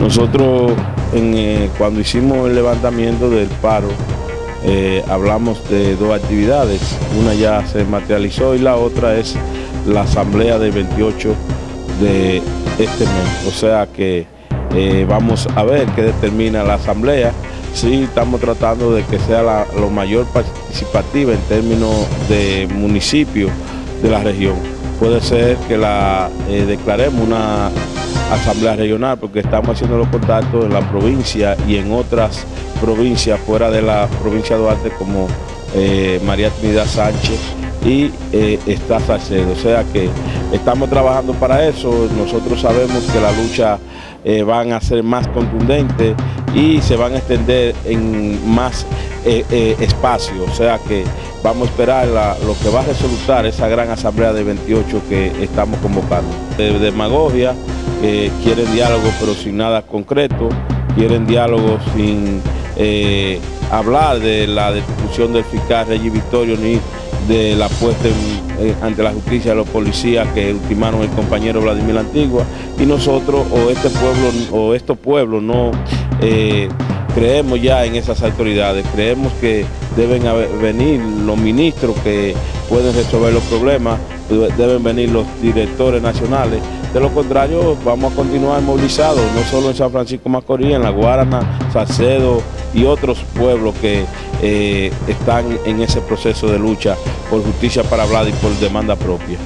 Nosotros eh, cuando hicimos el levantamiento del paro, eh, hablamos de dos actividades. Una ya se materializó y la otra es la asamblea del 28 de este mes. O sea que eh, vamos a ver qué determina la asamblea. Sí, estamos tratando de que sea lo mayor participativa en términos de municipio de la región. Puede ser que la declaremos una asamblea regional porque estamos haciendo los contactos en la provincia y en otras provincias fuera de la provincia de Duarte como eh, María Trinidad Sánchez y eh, está Salcedo. O sea que estamos trabajando para eso, nosotros sabemos que la lucha eh, van a ser más contundente y se van a extender en más espacio, o sea que vamos a esperar lo que va a resultar esa gran asamblea de 28 que estamos convocando. De demagogia, quieren diálogo pero sin nada concreto, quieren diálogo sin eh, hablar de la destitución del fiscal Regis Victorio ni de la puesta ante la justicia de los policías que ultimaron el compañero Vladimir Antigua. Y nosotros o este pueblo o estos pueblos no eh, creemos ya en esas autoridades, creemos que deben venir los ministros que pueden resolver los problemas, deben venir los directores nacionales de lo contrario, vamos a continuar movilizados, no solo en San Francisco Macorís, en La Guarana, Salcedo y otros pueblos que eh, están en ese proceso de lucha por justicia para hablar y por demanda propia.